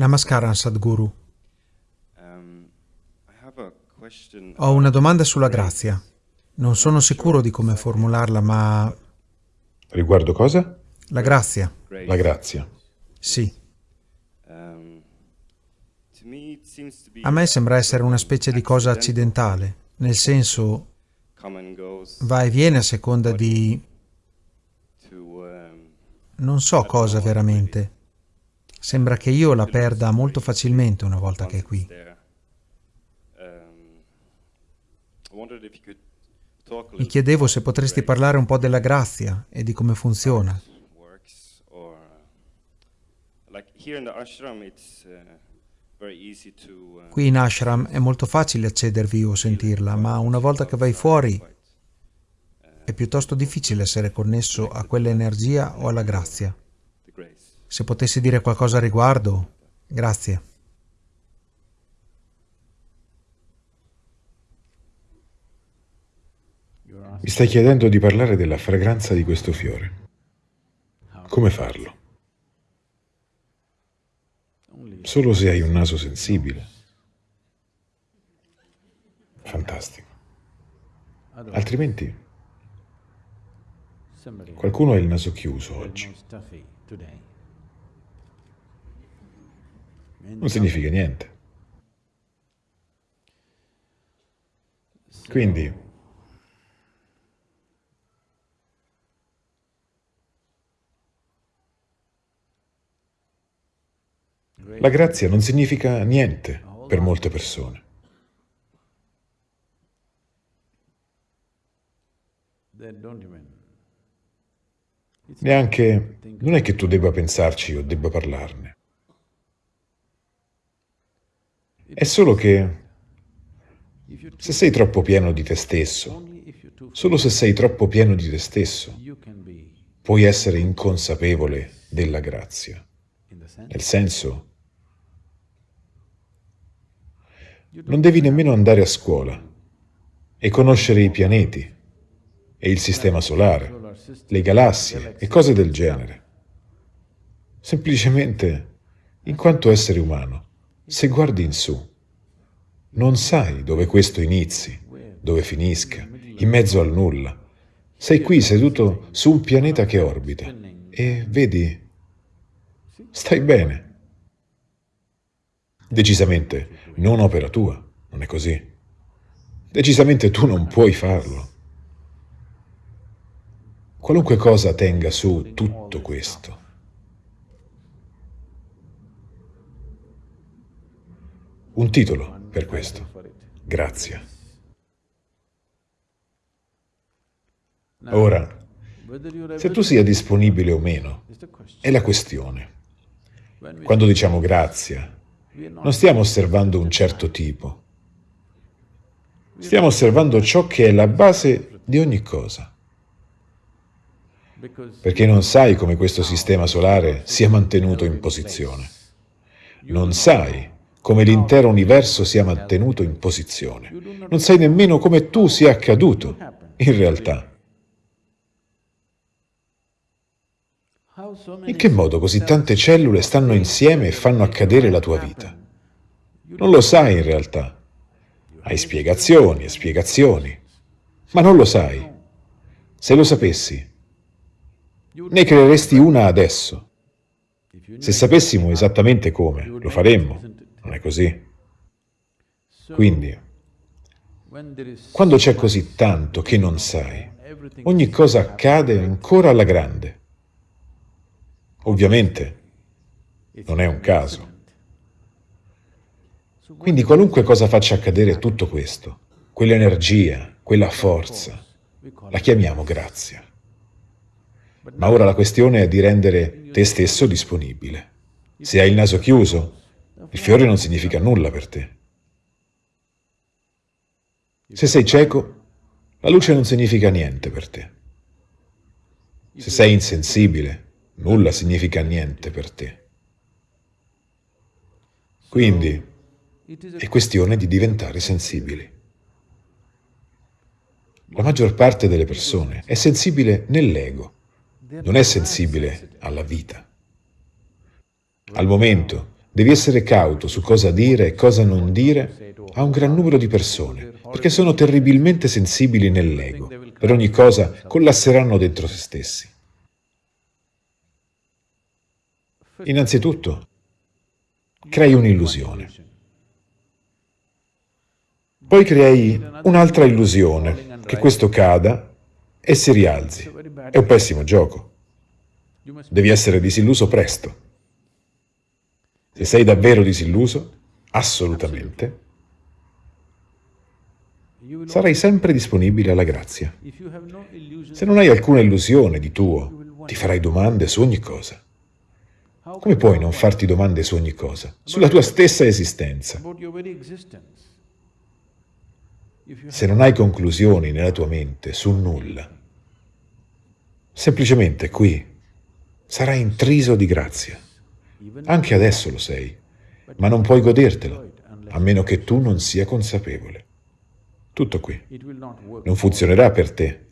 Namaskaram Sadhguru. Um. Ho una domanda sulla grazia. Non sono sicuro di come formularla, ma... Riguardo cosa? La grazia, La grazia. sì. Um, A me sembra essere una specie di cosa accidentale, nel senso va e viene a seconda di... um, non so cosa veramente. Sembra che io la perda molto facilmente una volta che è qui. Mi chiedevo se potresti parlare un po' della grazia e di come funziona. Qui in ashram è molto facile accedervi o sentirla, ma una volta che vai fuori è piuttosto difficile essere connesso a quell'energia o alla grazia. Se potessi dire qualcosa a riguardo, grazie. Mi stai chiedendo di parlare della fragranza di questo fiore. Come farlo? Solo se hai un naso sensibile. Fantastico. Altrimenti qualcuno ha il naso chiuso oggi. Non significa niente. Quindi la grazia non significa niente per molte persone. Neanche, non è che tu debba pensarci o debba parlarne. È solo che se sei troppo pieno di te stesso, solo se sei troppo pieno di te stesso, puoi essere inconsapevole della grazia. Nel senso, non devi nemmeno andare a scuola e conoscere i pianeti e il sistema solare, le galassie e cose del genere. Semplicemente, in quanto essere umano, se guardi in su, non sai dove questo inizi, dove finisca, in mezzo al nulla. Sei qui seduto su un pianeta che orbita e vedi, stai bene. Decisamente non opera tua, non è così. Decisamente tu non puoi farlo. Qualunque cosa tenga su tutto questo, un titolo per questo, grazia. Ora, se tu sia disponibile o meno, è la questione. Quando diciamo grazia, non stiamo osservando un certo tipo. Stiamo osservando ciò che è la base di ogni cosa. Perché non sai come questo sistema solare sia mantenuto in posizione. Non sai come l'intero universo sia mantenuto in posizione. Non sai nemmeno come tu sia accaduto, in realtà. In che modo così tante cellule stanno insieme e fanno accadere la tua vita? Non lo sai in realtà. Hai spiegazioni e spiegazioni, ma non lo sai. Se lo sapessi, ne creeresti una adesso. Se sapessimo esattamente come, lo faremmo. Non è così? Quindi, quando c'è così tanto che non sai, ogni cosa accade ancora alla grande. Ovviamente, non è un caso. Quindi qualunque cosa faccia accadere tutto questo, quell'energia, quella forza, la chiamiamo grazia. Ma ora la questione è di rendere te stesso disponibile. Se hai il naso chiuso, il fiore non significa nulla per te. Se sei cieco, la luce non significa niente per te. Se sei insensibile, nulla significa niente per te. Quindi è questione di diventare sensibili. La maggior parte delle persone è sensibile nell'ego, non è sensibile alla vita. Al momento Devi essere cauto su cosa dire e cosa non dire a un gran numero di persone, perché sono terribilmente sensibili nell'ego. Per ogni cosa collasseranno dentro se stessi. Innanzitutto, crei un'illusione. Poi crei un'altra illusione, che questo cada e si rialzi. È un pessimo gioco. Devi essere disilluso presto. Se sei davvero disilluso, assolutamente, sarai sempre disponibile alla grazia. Se non hai alcuna illusione di tuo, ti farai domande su ogni cosa. Come puoi non farti domande su ogni cosa? Sulla tua stessa esistenza. Se non hai conclusioni nella tua mente su nulla, semplicemente qui sarai intriso di grazia. Anche adesso lo sei, ma non puoi godertelo, a meno che tu non sia consapevole. Tutto qui. Non funzionerà per te,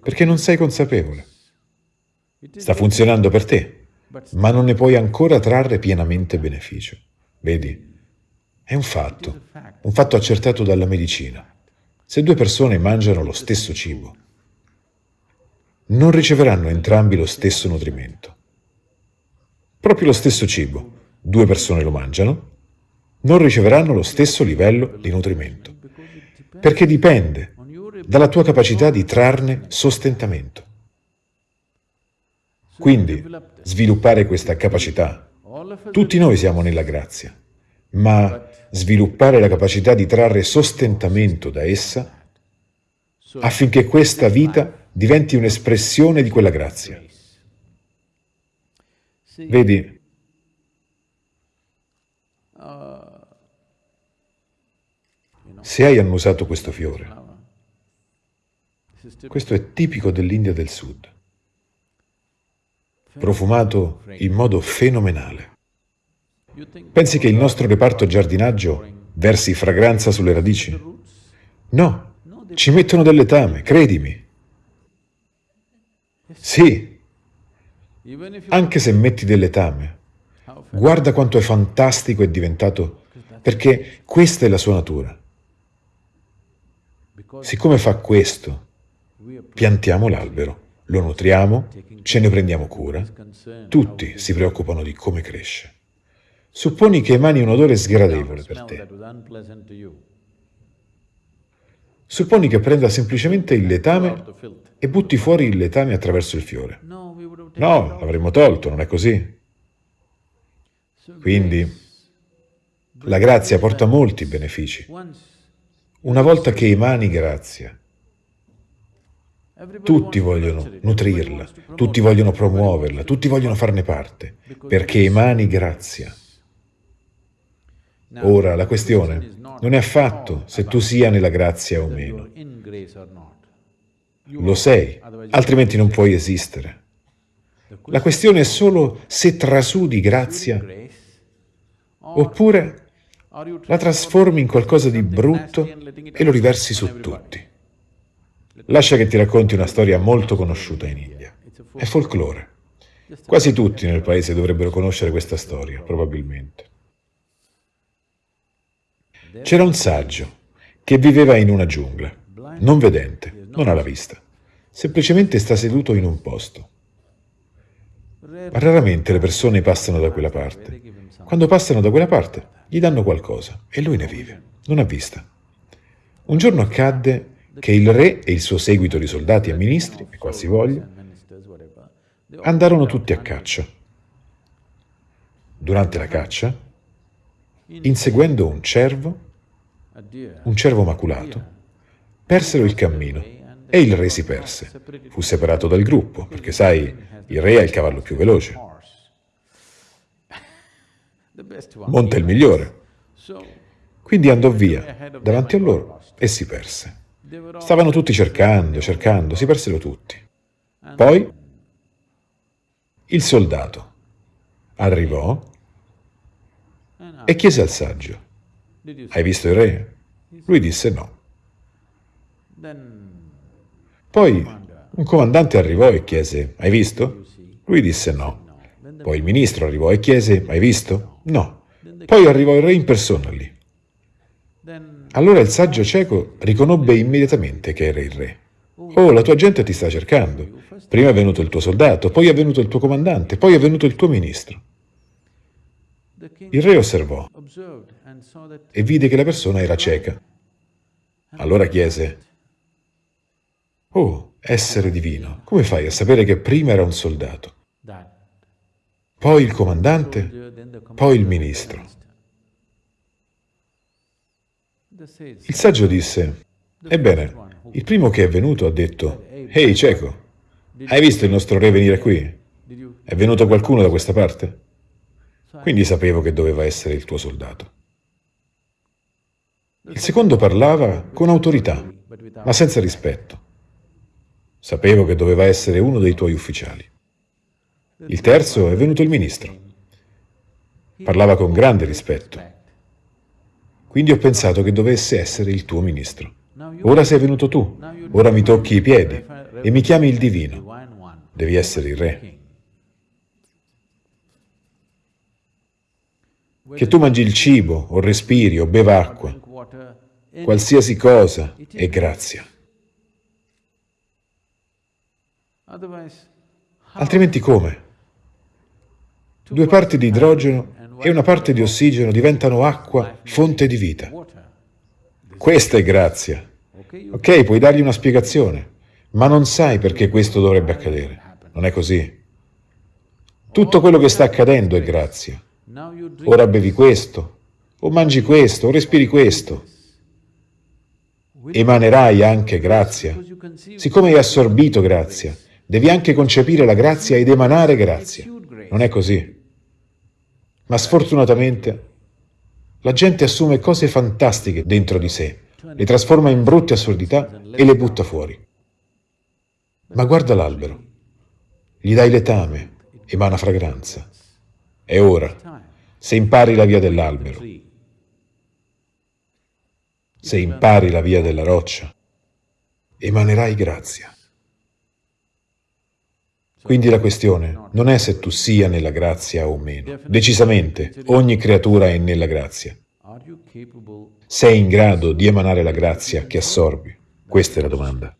perché non sei consapevole. Sta funzionando per te, ma non ne puoi ancora trarre pienamente beneficio. Vedi? È un fatto, un fatto accertato dalla medicina. Se due persone mangiano lo stesso cibo, non riceveranno entrambi lo stesso nutrimento. Proprio lo stesso cibo, due persone lo mangiano, non riceveranno lo stesso livello di nutrimento, perché dipende dalla tua capacità di trarne sostentamento. Quindi, sviluppare questa capacità, tutti noi siamo nella grazia, ma sviluppare la capacità di trarre sostentamento da essa affinché questa vita diventi un'espressione di quella grazia. Vedi, se hai annusato questo fiore, questo è tipico dell'India del Sud, profumato in modo fenomenale. Pensi che il nostro reparto giardinaggio versi fragranza sulle radici? No, ci mettono del letame, credimi. Sì, anche se metti del letame, guarda quanto è fantastico è diventato, perché questa è la sua natura. Siccome fa questo, piantiamo l'albero, lo nutriamo, ce ne prendiamo cura, tutti si preoccupano di come cresce. Supponi che emani un odore sgradevole per te. Supponi che prenda semplicemente il letame e butti fuori il letame attraverso il fiore. No, l'avremmo tolto, non è così? Quindi la grazia porta molti benefici. Una volta che emani grazia, tutti vogliono nutrirla, tutti vogliono promuoverla, tutti vogliono farne parte, perché emani grazia. Ora, la questione non è affatto se tu sia nella grazia o meno. Lo sei, altrimenti non puoi esistere. La questione è solo se trasudi grazia oppure la trasformi in qualcosa di brutto e lo riversi su tutti. Lascia che ti racconti una storia molto conosciuta in India. È folklore. Quasi tutti nel paese dovrebbero conoscere questa storia, probabilmente. C'era un saggio che viveva in una giungla, non vedente, non ha la vista. Semplicemente sta seduto in un posto. Raramente le persone passano da quella parte. Quando passano da quella parte, gli danno qualcosa e lui ne vive, non ha vista. Un giorno accadde che il re e il suo seguito di soldati e ministri, e qualsivoglia, andarono tutti a caccia. Durante la caccia, inseguendo un cervo, un cervo maculato, persero il cammino e il re si perse. Fu separato dal gruppo, perché sai, il re ha il cavallo più veloce. Monta il migliore. Quindi andò via davanti a loro e si perse. Stavano tutti cercando, cercando, si persero tutti. Poi il soldato arrivò e chiese al saggio, hai visto il re? Lui disse no. Poi un comandante arrivò e chiese, hai visto? Lui disse no. Poi il ministro arrivò e chiese, hai visto? No. Poi arrivò il re in persona lì. Allora il saggio cieco riconobbe immediatamente che era il re. Oh, la tua gente ti sta cercando. Prima è venuto il tuo soldato, poi è venuto il tuo comandante, poi è venuto il tuo ministro. Il re osservò e vide che la persona era cieca. Allora chiese, Oh, essere divino, come fai a sapere che prima era un soldato, poi il comandante, poi il ministro? Il saggio disse, Ebbene, il primo che è venuto ha detto, Ehi cieco, hai visto il nostro re venire qui? È venuto qualcuno da questa parte? Quindi sapevo che doveva essere il tuo soldato. Il secondo parlava con autorità, ma senza rispetto. Sapevo che doveva essere uno dei tuoi ufficiali. Il terzo è venuto il ministro. Parlava con grande rispetto. Quindi ho pensato che dovesse essere il tuo ministro. Ora sei venuto tu, ora mi tocchi i piedi e mi chiami il divino. Devi essere il re. Che tu mangi il cibo, o respiri, o beva acqua, qualsiasi cosa è grazia. Altrimenti come? Due parti di idrogeno e una parte di ossigeno diventano acqua, fonte di vita. Questa è grazia. Ok, puoi dargli una spiegazione, ma non sai perché questo dovrebbe accadere. Non è così. Tutto quello che sta accadendo è grazia. Ora bevi questo, o mangi questo, o respiri questo. Emanerai anche grazia. Siccome hai assorbito grazia, devi anche concepire la grazia ed emanare grazia. Non è così. Ma sfortunatamente la gente assume cose fantastiche dentro di sé, le trasforma in brutte assurdità e le butta fuori. Ma guarda l'albero, gli dai letame, emana fragranza. È ora se impari la via dell'albero, se impari la via della roccia, emanerai grazia. Quindi la questione non è se tu sia nella grazia o meno. Decisamente, ogni creatura è nella grazia. Sei in grado di emanare la grazia che assorbi? Questa è la domanda.